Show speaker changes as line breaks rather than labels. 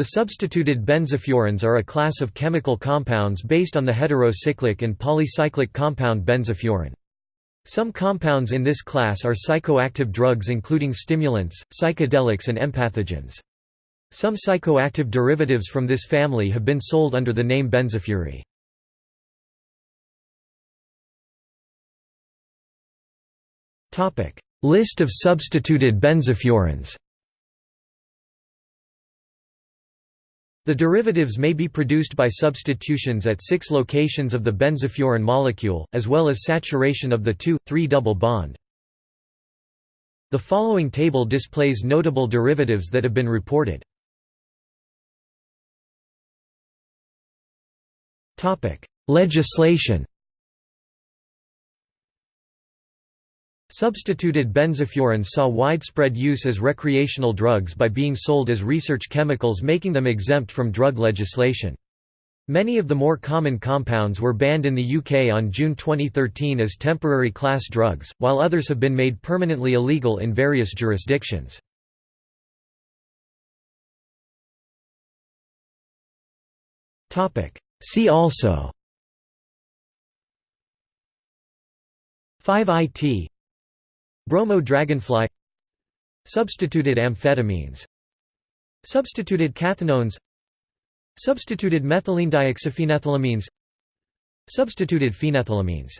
The substituted benzofurans are a class of chemical compounds based on the heterocyclic and polycyclic compound benzofuran. Some compounds in this class are psychoactive drugs including stimulants, psychedelics and empathogens. Some psychoactive derivatives from this family have been sold under the name benzofury. List of substituted benzofurans The derivatives may be produced by substitutions at six locations of the benzofuran molecule, as well as saturation of the 2,3 double bond. The following table displays notable derivatives that have been reported. Legislation Substituted benzofurans saw widespread use as recreational drugs by being sold as research chemicals making them exempt from drug legislation. Many of the more common compounds were banned in the UK on June 2013 as temporary class drugs, while others have been made permanently illegal in various jurisdictions. See also 5-IT Bromo dragonfly Substituted amphetamines Substituted cathinones Substituted methylenedioxyphenethylamines Substituted phenethylamines